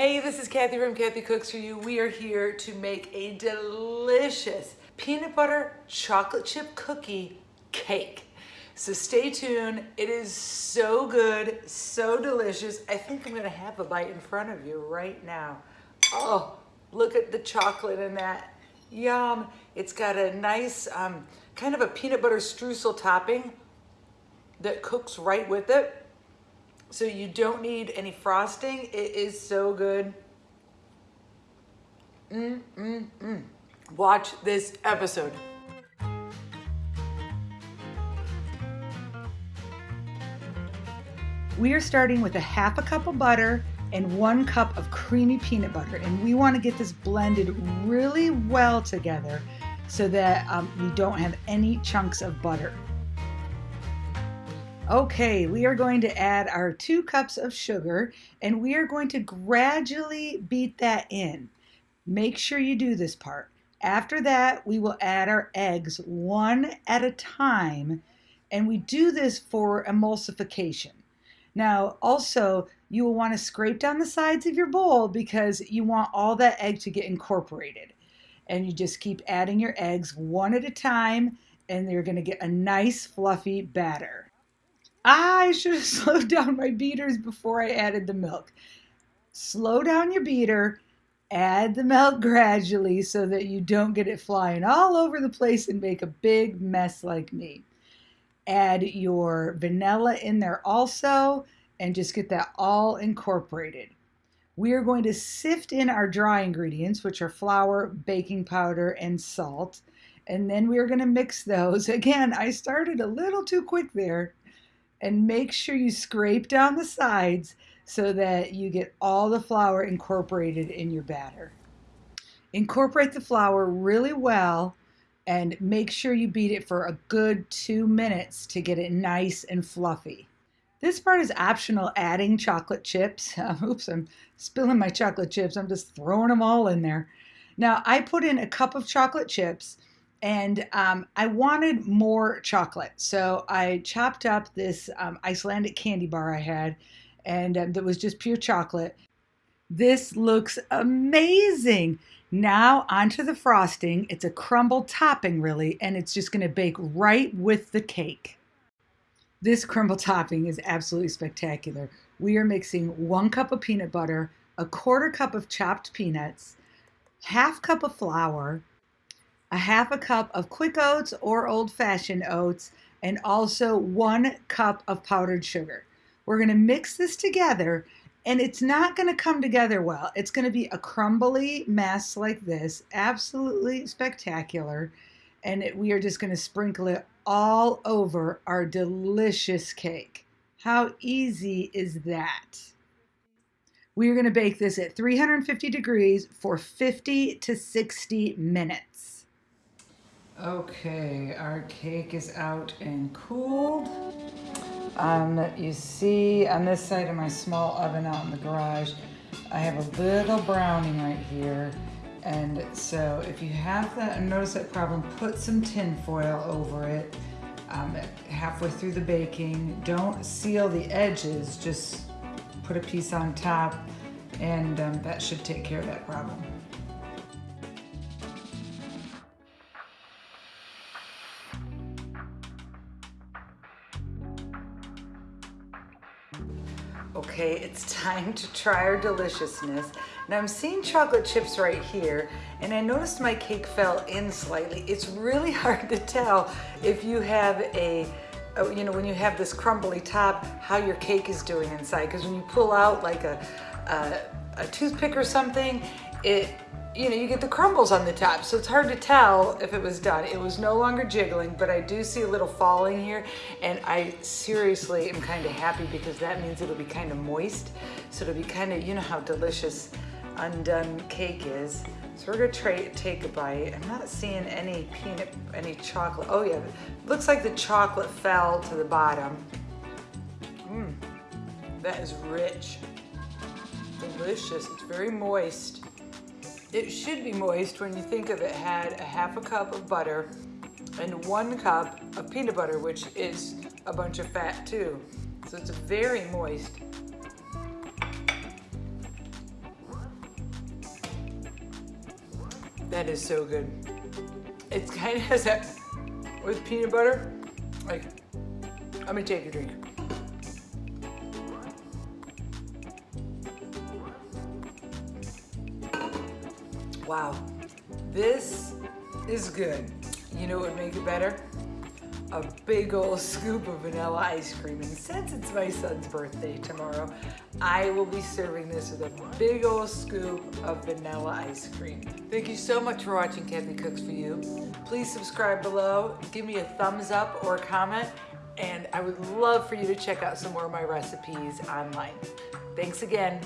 Hey, this is Kathy from Kathy Cooks For You. We are here to make a delicious peanut butter chocolate chip cookie cake. So stay tuned. It is so good, so delicious. I think I'm gonna have a bite in front of you right now. Oh, look at the chocolate in that. Yum. It's got a nice, um, kind of a peanut butter streusel topping that cooks right with it. So you don't need any frosting. It is so good. Mm, mm, mm. Watch this episode. We are starting with a half a cup of butter and one cup of creamy peanut butter. And we want to get this blended really well together so that um, we don't have any chunks of butter. Okay, we are going to add our two cups of sugar and we are going to gradually beat that in. Make sure you do this part. After that, we will add our eggs one at a time and we do this for emulsification. Now, also, you will want to scrape down the sides of your bowl because you want all that egg to get incorporated. And you just keep adding your eggs one at a time and you're going to get a nice fluffy batter. I should have slowed down my beaters before I added the milk. Slow down your beater, add the milk gradually so that you don't get it flying all over the place and make a big mess like me. Add your vanilla in there also and just get that all incorporated. We are going to sift in our dry ingredients, which are flour, baking powder, and salt. And then we are going to mix those. Again, I started a little too quick there. And make sure you scrape down the sides so that you get all the flour incorporated in your batter. Incorporate the flour really well and make sure you beat it for a good two minutes to get it nice and fluffy. This part is optional adding chocolate chips. oops, I'm spilling my chocolate chips. I'm just throwing them all in there. Now I put in a cup of chocolate chips and um, I wanted more chocolate. So I chopped up this um, Icelandic candy bar I had and um, that was just pure chocolate. This looks amazing. Now onto the frosting. It's a crumble topping really, and it's just gonna bake right with the cake. This crumble topping is absolutely spectacular. We are mixing one cup of peanut butter, a quarter cup of chopped peanuts, half cup of flour, a half a cup of quick oats or old fashioned oats, and also one cup of powdered sugar. We're gonna mix this together and it's not gonna come together well. It's gonna be a crumbly mess like this, absolutely spectacular. And it, we are just gonna sprinkle it all over our delicious cake. How easy is that? We are going to bake this at 350 degrees for 50 to 60 minutes. Okay, our cake is out and cooled. Um, you see on this side of my small oven out in the garage, I have a little browning right here. And so if you have that notice that problem, put some tin foil over it um, halfway through the baking. Don't seal the edges, just put a piece on top and um, that should take care of that problem. Okay, it's time to try our deliciousness. Now I'm seeing chocolate chips right here, and I noticed my cake fell in slightly. It's really hard to tell if you have a, you know, when you have this crumbly top, how your cake is doing inside. Because when you pull out like a, a, a toothpick or something, it you know, you get the crumbles on the top. So it's hard to tell if it was done. It was no longer jiggling, but I do see a little falling here. And I seriously am kind of happy because that means it'll be kind of moist. So it'll be kind of, you know how delicious undone cake is. So we're gonna take a bite. I'm not seeing any peanut, any chocolate. Oh yeah, looks like the chocolate fell to the bottom. Mmm, that is rich, delicious. It's very moist. It should be moist when you think of it had a half a cup of butter and one cup of peanut butter, which is a bunch of fat too. So it's very moist. That is so good. It's kind of has that with peanut butter. Like, I'm gonna take a drink. Wow, this is good. You know what would make it better? A big old scoop of vanilla ice cream. And since it's my son's birthday tomorrow, I will be serving this with a big old scoop of vanilla ice cream. Thank you so much for watching Kathy Cooks For You. Please subscribe below, give me a thumbs up or a comment, and I would love for you to check out some more of my recipes online. Thanks again.